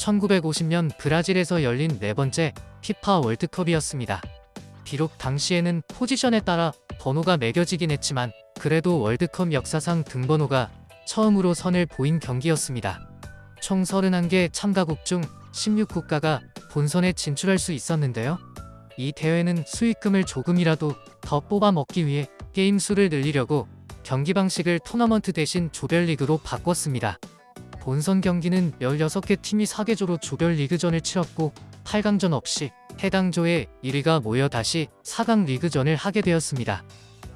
1950년 브라질에서 열린 네 번째 피파 월드컵이었습니다. 비록 당시에는 포지션에 따라 번호가 매겨지긴 했지만 그래도 월드컵 역사상 등번호가 처음으로 선을 보인 경기였습니다. 총 31개 참가국 중 16국가가 본선에 진출할 수 있었는데요. 이 대회는 수익금을 조금이라도 더 뽑아 먹기 위해 게임 수를 늘리려고 경기 방식을 토너먼트 대신 조별리그로 바꿨습니다. 본선 경기는 16개 팀이 4개조로 조별리그전을 치렀고 8강전 없이 해당 조의 1위가 모여 다시 4강 리그전을 하게 되었습니다.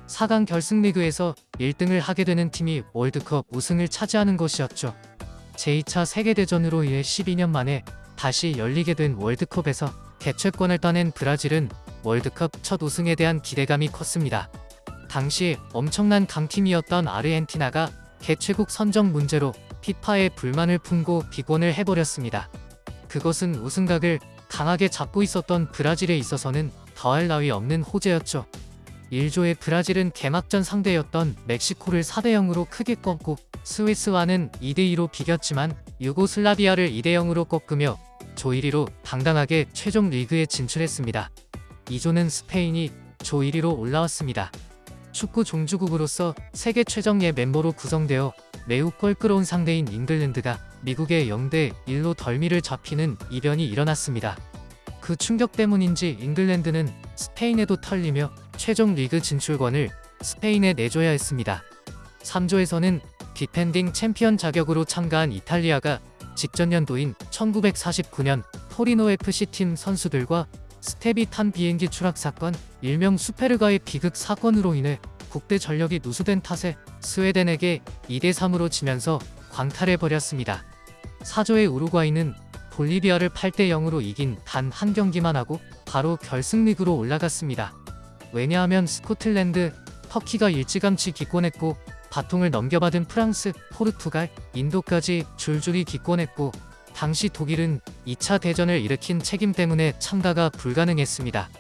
4강 결승 리그에서 1등을 하게 되는 팀이 월드컵 우승을 차지하는 것이었죠. 제2차 세계대전으로 인해 12년 만에 다시 열리게 된 월드컵에서 개최권을 따낸 브라질은 월드컵 첫 우승에 대한 기대감이 컸습니다. 당시 엄청난 강팀이었던 아르헨티나가 개최국 선정 문제로 피파에 불만을 품고 비권을 해버렸습니다. 그것은 우승각을 강하게 잡고 있었던 브라질에 있어서는 더할 나위 없는 호재였죠. 1조의 브라질은 개막전 상대였던 멕시코를 4대0으로 크게 꺾고 스위스와는 2대2로 비겼지만 유고슬라비아를 2대0으로 꺾으며 조 1위로 당당하게 최종 리그에 진출했습니다. 2조는 스페인이 조 1위로 올라왔습니다. 축구 종주국으로서 세계 최정예 멤버로 구성되어 매우 껄끄러운 상대인 잉글랜드가 미국의 0대 1로 덜미를 잡히는 이변이 일어났습니다. 그 충격 때문인지 잉글랜드는 스페인에도 털리며 최종 리그 진출권을 스페인에 내줘야 했습니다. 3조에서는 디펜딩 챔피언 자격으로 참가한 이탈리아가 직전 연도인 1949년 토리노 FC 팀 선수들과 스태프가 탄 비행기 추락 사건, 일명 수페르가의 비극 사건으로 인해 국대 전력이 누수된 탓에 스웨덴에게 2대3으로 지면서 광탈해버렸습니다. 4조의 우루과이는 볼리비아를 8대0으로 이긴 단 한 경기만 하고 바로 결승리그로 올라갔습니다. 왜냐하면 스코틀랜드, 터키가 일찌감치 기권했고 바통을 넘겨받은 프랑스, 포르투갈, 인도까지 줄줄이 기권했고 당시 독일은 2차 대전을 일으킨 책임 때문에 참가가 불가능했습니다.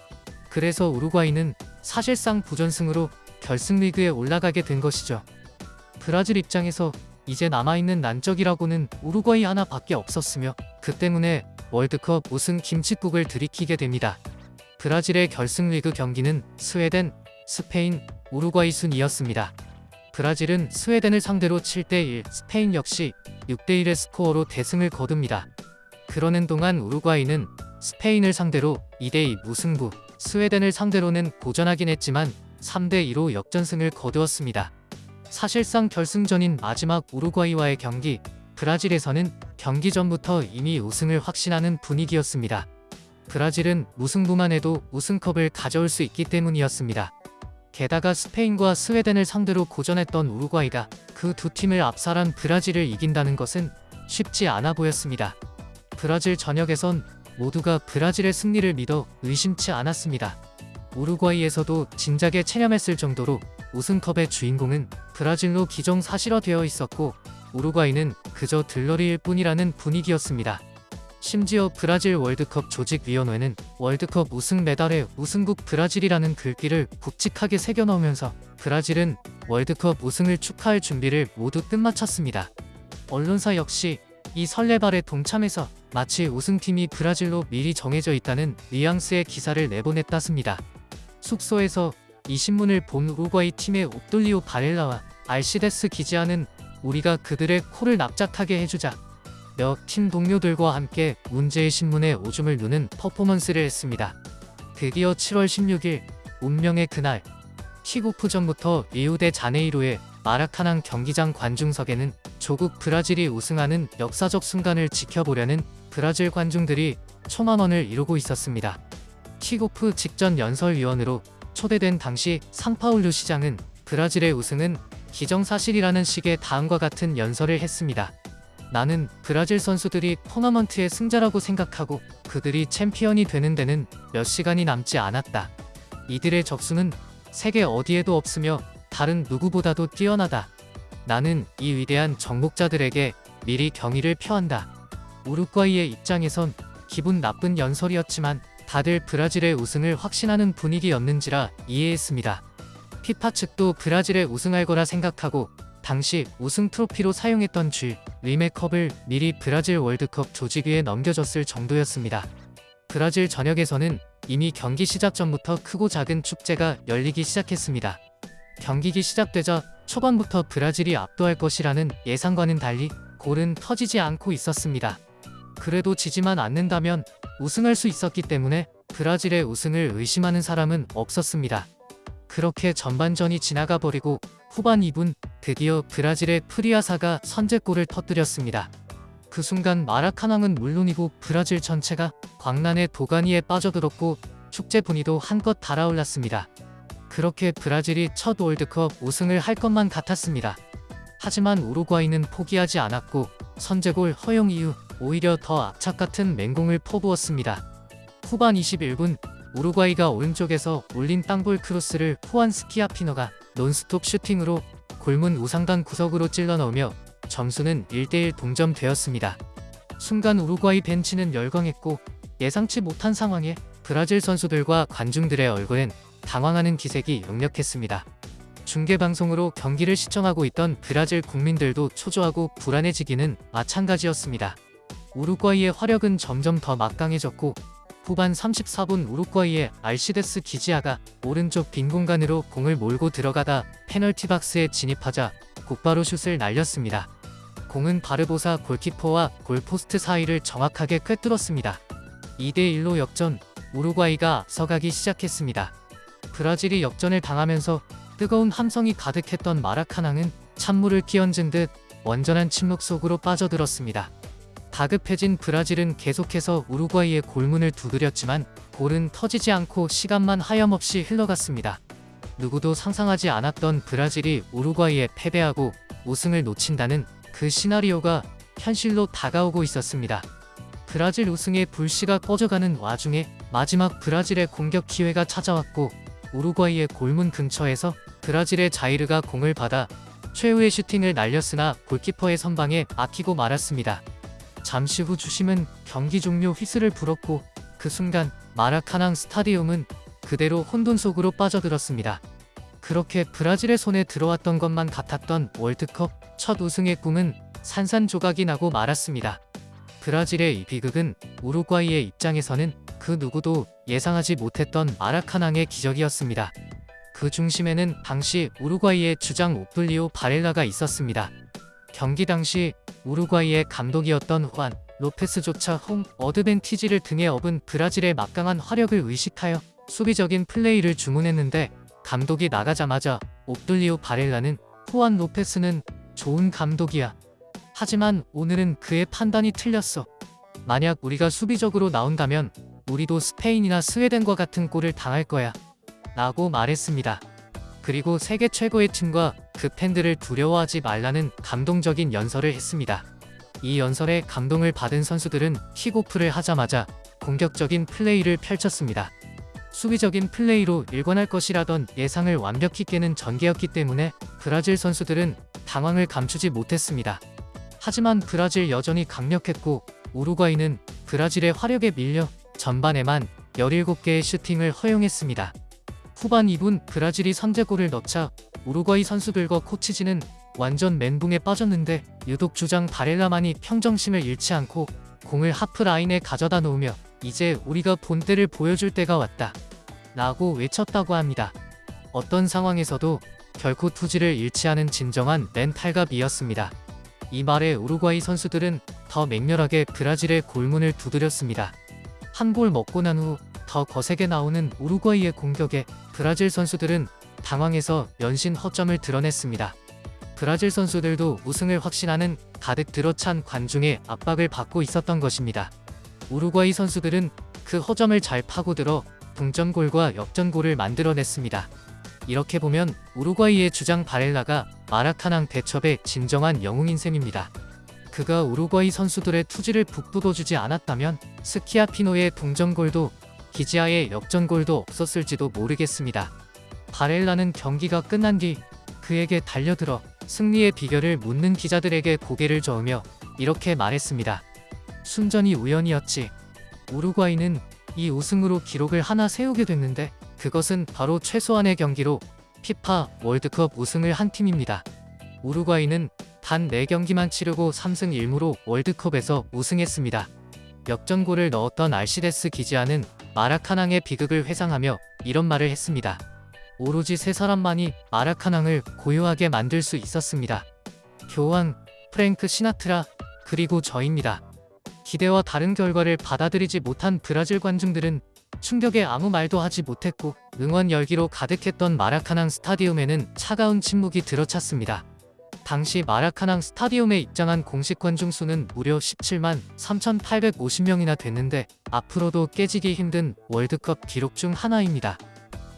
그래서 우루과이는 사실상 부전승으로 결승리그에 올라가게 된 것이죠. 브라질 입장에서 이제 남아있는 난적이라고는 우루과이 하나밖에 없었으며 그 때문에 월드컵 우승 김칫국을 들이키게 됩니다. 브라질의 결승리그 경기는 스웨덴, 스페인, 우루과이 순이었습니다. 브라질은 스웨덴을 상대로 7대1, 스페인 역시 6대1의 스코어로 대승을 거둡니다. 그러는 동안 우루과이는 스페인을 상대로 2대2 무승부, 스웨덴을 상대로는 고전하긴 했지만 3대2로 역전승을 거두었습니다. 사실상 결승전인 마지막 우루과이와의 경기, 브라질에서는 경기 전부터 이미 우승을 확신하는 분위기였습니다. 브라질은 무승부만 해도 우승컵을 가져올 수 있기 때문이었습니다. 게다가 스페인과 스웨덴을 상대로 고전했던 우루과이가 그 두 팀을 압살한 브라질을 이긴다는 것은 쉽지 않아 보였습니다. 브라질 전역에선 모두가 브라질의 승리를 믿어 의심치 않았습니다. 우루과이에서도 진작에 체념했을 정도로 우승컵의 주인공은 브라질로 기정사실화되어 있었고 우루과이는 그저 들러리일 뿐이라는 분위기였습니다. 심지어 브라질 월드컵 조직위원회는 월드컵 우승 메달에 우승국 브라질이라는 글귀를 굵직하게 새겨넣으면서 브라질은 월드컵 우승을 축하할 준비를 모두 끝마쳤습니다. 언론사 역시 이 설레발에 동참해서 마치 우승팀이 브라질로 미리 정해져 있다는 뉘앙스의 기사를 내보냈다습니다. 숙소에서 이 신문을 본 우루과이 팀의 옵돌리오 바렐라와 알시데스 기지아는 우리가 그들의 코를 납작하게 해주자 몇 팀 동료들과 함께 문제의 신문에 오줌을 누는 퍼포먼스를 했습니다. 드디어 7월 16일 운명의 그날 킥오프 전부터 리우데 자네이로의 마라카낭 경기장 관중석에는 조국 브라질이 우승하는 역사적 순간을 지켜보려는 브라질 관중들이 초만원을 이루고 있었습니다. 킥오프 직전 연설위원으로 초대된 당시 상파울루 시장은 브라질의 우승은 기정사실이라는 식의 다음과 같은 연설을 했습니다. 나는 브라질 선수들이 토너먼트의 승자라고 생각하고 그들이 챔피언이 되는 데는 몇 시간이 남지 않았다. 이들의 적수는 세계 어디에도 없으며 다른 누구보다도 뛰어나다. 나는 이 위대한 정복자들에게 미리 경의를 표한다. 우루과이의 입장에선 기분 나쁜 연설이었지만 다들 브라질의 우승을 확신하는 분위기였는지라 이해했습니다. 피파 측도 브라질의 우승할 거라 생각하고 당시 우승 트로피로 사용했던 쥐 리메컵을 미리 브라질 월드컵 조직위에 넘겨줬을 정도였습니다. 브라질 전역에서는 이미 경기 시작 전부터 크고 작은 축제가 열리기 시작했습니다. 경기기 시작되자 초반부터 브라질이 압도할 것이라는 예상과는 달리 골은 터지지 않고 있었습니다. 그래도 지지만 않는다면 우승할 수 있었기 때문에 브라질의 우승을 의심하는 사람은 없었습니다. 그렇게 전반전이 지나가 버리고 후반 2분 드디어 브라질의 프리아사가 선제골을 터뜨렸습니다. 그 순간 마라카낭은 물론이고 브라질 전체가 광란의 도가니에 빠져들었고 축제 분위도 한껏 달아올랐습니다. 그렇게 브라질이 첫 월드컵 우승을 할 것만 같았습니다. 하지만 우루과이는 포기하지 않았고 선제골 허용 이후 오히려 더 악착 같은 맹공을 퍼부었습니다. 후반 21분 우루과이가 오른쪽에서 올린 땅볼 크로스를 후안 스키아피너가 논스톱 슈팅으로 골문 우상단 구석으로 찔러 넣으며 점수는 1대1 동점되었습니다. 순간 우루과이 벤치는 열광했고 예상치 못한 상황에 브라질 선수들과 관중들의 얼굴엔 당황하는 기색이 역력했습니다. 중계방송으로 경기를 시청하고 있던 브라질 국민들도 초조하고 불안해지기는 마찬가지였습니다. 우루과이의 화력은 점점 더 막강해졌고 후반 34분 우루과이의 알시데스 기지아가 오른쪽 빈 공간으로 공을 몰고 들어가다 페널티 박스에 진입하자 곧바로 슛을 날렸습니다. 공은 바르보사 골키퍼와 골포스트 사이를 정확하게 꿰뚫었습니다. 2대1로 역전, 우루과이가 앞서가기 시작했습니다. 브라질이 역전을 당하면서 뜨거운 함성이 가득했던 마라카낭은 찬물을 끼얹은 듯 원전한 침묵 속으로 빠져들었습니다. 다급해진 브라질은 계속해서 우루과이의 골문을 두드렸지만 골은 터지지 않고 시간만 하염없이 흘러갔습니다. 누구도 상상하지 않았던 브라질이 우루과이에 패배하고 우승을 놓친다는 그 시나리오가 현실로 다가오고 있었습니다. 브라질 우승의 불씨가 꺼져가는 와중에 마지막 브라질의 공격 기회가 찾아왔고 우루과이의 골문 근처에서 브라질의 자이르가 공을 받아 최후의 슈팅을 날렸으나 골키퍼의 선방에 막히고 말았습니다. 잠시 후 주심은 경기 종료 휘슬을 불었고 그 순간 마라카낭 스타디움은 그대로 혼돈 속으로 빠져들었습니다. 그렇게 브라질의 손에 들어왔던 것만 같았던 월드컵 첫 우승의 꿈은 산산조각이 나고 말았습니다. 브라질의 이 비극은 우루과이의 입장에서는 그 누구도 예상하지 못했던 마라카낭의 기적이었습니다. 그 중심에는 당시 우루과이의 주장 오플리오 바렐라가 있었습니다. 경기 당시 우루과이의 감독이었던 후안 로페스조차 홈 어드밴티지를 등에 업은 브라질의 막강한 화력을 의식하여 수비적인 플레이를 주문했는데 감독이 나가자마자 옵둘리오 바렐라는 후안 로페스는 좋은 감독이야. 하지만 오늘은 그의 판단이 틀렸어. 만약 우리가 수비적으로 나온다면 우리도 스페인이나 스웨덴과 같은 골을 당할 거야. 라고 말했습니다. 그리고 세계 최고의 팀과 그 팬들을 두려워하지 말라는 감동적인 연설을 했습니다. 이 연설에 감동을 받은 선수들은 킥오프를 하자마자 공격적인 플레이를 펼쳤습니다. 수비적인 플레이로 일관할 것이라던 예상을 완벽히 깨는 전개였기 때문에 브라질 선수들은 당황을 감추지 못했습니다. 하지만 브라질 여전히 강력했고 우루과이는 브라질의 화력에 밀려 전반에만 17개의 슈팅을 허용했습니다. 후반 2분 브라질이 선제골을 넣자 우루과이 선수들과 코치진은 완전 멘붕에 빠졌는데 유독 주장 바렐라만이 평정심을 잃지 않고 공을 하프 라인에 가져다 놓으며 이제 우리가 본때를 보여줄 때가 왔다 라고 외쳤다고 합니다. 어떤 상황에서도 결코 투지를 잃지 않은 진정한 멘탈갑이었습니다. 이 말에 우루과이 선수들은 더 맹렬하게 브라질의 골문을 두드렸습니다. 한 골 먹고 난 후 더 거세게 나오는 우루과이의 공격에 브라질 선수들은 당황해서 연신 허점을 드러냈습니다. 브라질 선수들도 우승을 확신하는 가득 들어찬 관중의 압박을 받고 있었던 것입니다. 우루과이 선수들은 그 허점을 잘 파고들어 동점골과 역전골을 만들어냈습니다. 이렇게 보면 우루과이의 주장 바렐라가 마라카낭 대첩의 진정한 영웅인 셈입니다. 그가 우루과이 선수들의 투지를 북돋워주지 않았다면 스키아피노의 동점골도 기지아의 역전골도 없었을지도 모르겠습니다. 바렐라는 경기가 끝난 뒤 그에게 달려들어 승리의 비결을 묻는 기자들에게 고개를 저으며 이렇게 말했습니다. 순전히 우연이었지. 우루과이는 이 우승으로 기록을 하나 세우게 됐는데 그것은 바로 최소한의 경기로 피파 월드컵 우승을 한 팀입니다. 우루과이는 단 4경기만 치르고 3승 1무로 월드컵에서 우승했습니다. 역전골을 넣었던 알시데스 기지아는 마라카낭의 비극을 회상하며 이런 말을 했습니다. 오로지 세 사람만이 마라카낭을 고요하게 만들 수 있었습니다. 교황, 프랭크 시나트라, 그리고 저입니다. 기대와 다른 결과를 받아들이지 못한 브라질 관중들은 충격에 아무 말도 하지 못했고 응원 열기로 가득했던 마라카낭 스타디움에는 차가운 침묵이 들어찼습니다. 당시 마라카낭 스타디움에 입장한 공식 관중 수는 무려 17만 3,850명이나 됐는데 앞으로도 깨지기 힘든 월드컵 기록 중 하나입니다.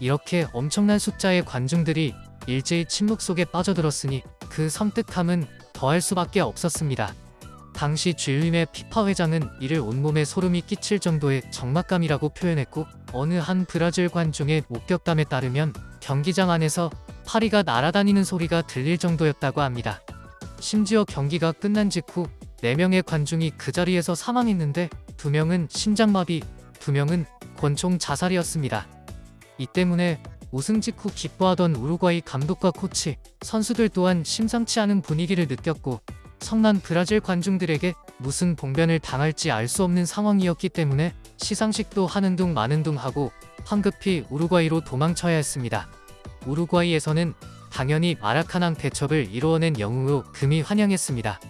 이렇게 엄청난 숫자의 관중들이 일제히 침묵 속에 빠져들었으니 그 섬뜩함은 더할 수밖에 없었습니다. 당시 주일림의 피파 회장은 이를 온몸에 소름이 끼칠 정도의 적막감이라고 표현했고 어느 한 브라질 관중의 목격담에 따르면 경기장 안에서 파리가 날아다니는 소리가 들릴 정도였다고 합니다. 심지어 경기가 끝난 직후 4명의 관중이 그 자리에서 사망했는데 2명은 심장마비, 2명은 권총 자살이었습니다. 이 때문에 우승 직후 기뻐하던 우루과이 감독과 코치, 선수들 또한 심상치 않은 분위기를 느꼈고 성난 브라질 관중들에게 무슨 봉변을 당할지 알 수 없는 상황이었기 때문에 시상식도 하는 둥 마는 둥 하고 황급히 우루과이로 도망쳐야 했습니다. 우루과이에서는 당연히 마라카낭 대첩을 이루어낸 영웅으로 금이 환영했습니다.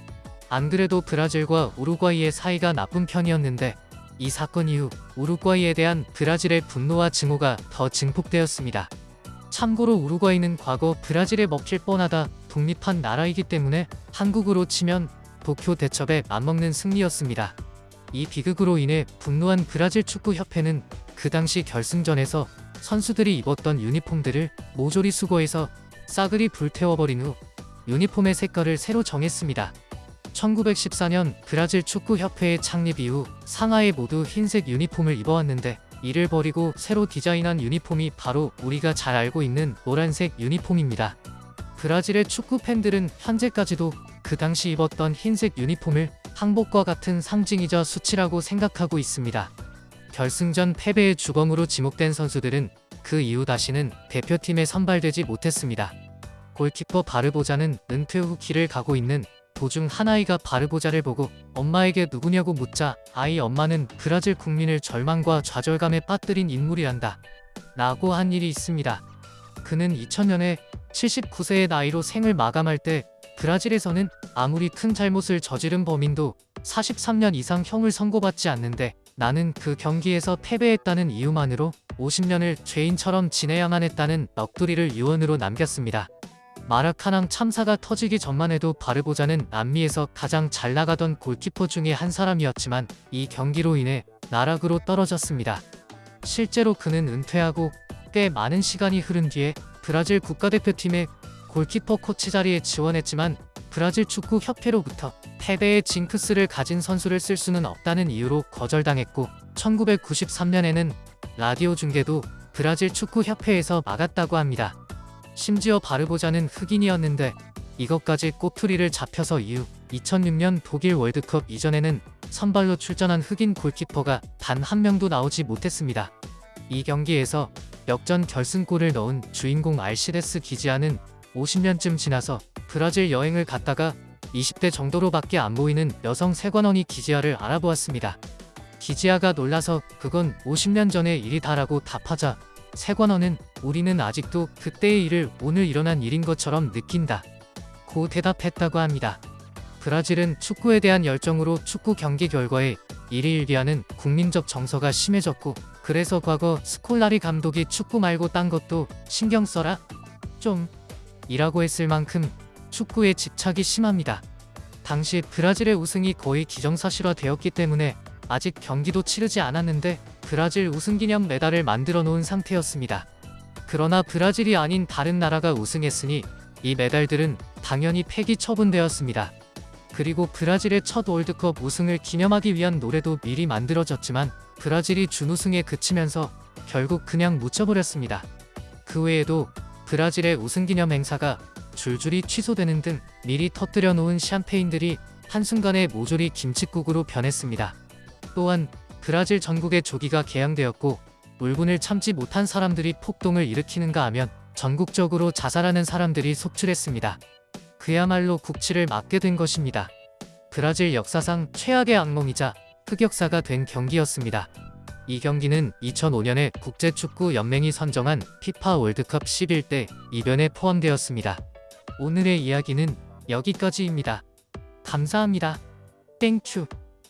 안 그래도 브라질과 우루과이의 사이가 나쁜 편이었는데 이 사건 이후 우루과이에 대한 브라질의 분노와 증오가 더 증폭되었습니다. 참고로 우루과이는 과거 브라질에 먹힐 뻔하다 독립한 나라이기 때문에 한국으로 치면 도쿄 대첩에 맞먹는 승리였습니다. 이 비극으로 인해 분노한 브라질 축구협회는 그 당시 결승전에서 선수들이 입었던 유니폼들을 모조리 수거해서 싸그리 불태워버린 후 유니폼의 색깔을 새로 정했습니다. 1914년 브라질 축구협회의 창립 이후 상하에 모두 흰색 유니폼을 입어왔는데 이를 버리고 새로 디자인한 유니폼이 바로 우리가 잘 알고 있는 노란색 유니폼입니다. 브라질의 축구 팬들은 현재까지도 그 당시 입었던 흰색 유니폼을 항복과 같은 상징이자 수치라고 생각하고 있습니다. 결승전 패배의 주범으로 지목된 선수들은 그 이후 다시는 대표팀에 선발되지 못했습니다. 골키퍼 바르보자는 은퇴 후 길을 가고 있는 도중 한 아이가 바르보자를 보고 엄마에게 누구냐고 묻자 아이 엄마는 브라질 국민을 절망과 좌절감에 빠뜨린 인물이란다. 라고 한 일이 있습니다. 그는 2000년에 79세의 나이로 생을 마감할 때 브라질에서는 아무리 큰 잘못을 저지른 범인도 43년 이상 형을 선고받지 않는데 나는 그 경기에서 패배했다는 이유만으로 50년을 죄인처럼 지내야만 했다는 넋두리를 유언으로 남겼습니다. 마라카낭 참사가 터지기 전만 해도 바르보자는 남미에서 가장 잘 나가던 골키퍼 중에 한 사람이었지만 이 경기로 인해 나락으로 떨어졌습니다. 실제로 그는 은퇴하고 꽤 많은 시간이 흐른 뒤에 브라질 국가대표팀의 골키퍼 코치 자리에 지원했지만 브라질 축구 협회로부터 패배의 징크스를 가진 선수를 쓸 수는 없다는 이유로 거절당했고 1993년에는 라디오 중계도 브라질 축구 협회에서 막았다고 합니다. 심지어 바르보자는 흑인이었는데 이것까지 꼬투리를 잡혀서 이후 2006년 독일 월드컵 이전에는 선발로 출전한 흑인 골키퍼가 단 한 명도 나오지 못했습니다. 이 경기에서 역전 결승골을 넣은 주인공 알시데스 기지아는 50년쯤 지나서 브라질 여행을 갔다가 20대 정도로밖에 안 보이는 여성 세관원이 기지아를 알아보았습니다. 기지아가 놀라서 그건 50년 전의 일이다라고 답하자 세관원은 우리는 아직도 그때의 일을 오늘 일어난 일인 것처럼 느낀다. 고 대답했다고 합니다. 브라질은 축구에 대한 열정으로 축구 경기 결과에 일희일비하는 국민적 정서가 심해졌고 그래서 과거 스콜라리 감독이 축구 말고 딴 것도 신경 써라 좀 이라고 했을 만큼 축구에 집착이 심합니다. 당시 브라질의 우승이 거의 기정사실화 되었기 때문에 아직 경기도 치르지 않았는데 브라질 우승기념 메달을 만들어 놓은 상태였습니다. 그러나 브라질이 아닌 다른 나라가 우승했으니 이 메달들은 당연히 폐기 처분되었습니다. 그리고 브라질의 첫 월드컵 우승을 기념하기 위한 노래도 미리 만들어졌지만 브라질이 준우승에 그치면서 결국 그냥 묻혀버렸습니다. 그 외에도 브라질의 우승기념 행사가 줄줄이 취소되는 등 미리 터뜨려 놓은 샴페인들이 한순간에 모조리 김칫국으로 변했습니다. 또한 브라질 전국의 조기가 개양되었고 울분을 참지 못한 사람들이 폭동을 일으키는가 하면 전국적으로 자살하는 사람들이 속출했습니다. 그야말로 국치를 맞게 된 것입니다. 브라질 역사상 최악의 악몽이자 흑역사가 된 경기였습니다. 이 경기는 2005년에 국제축구 연맹이 선정한 피파 월드컵 11대 이변에 포함되었습니다. 오늘의 이야기는 여기까지입니다. 감사합니다. 땡큐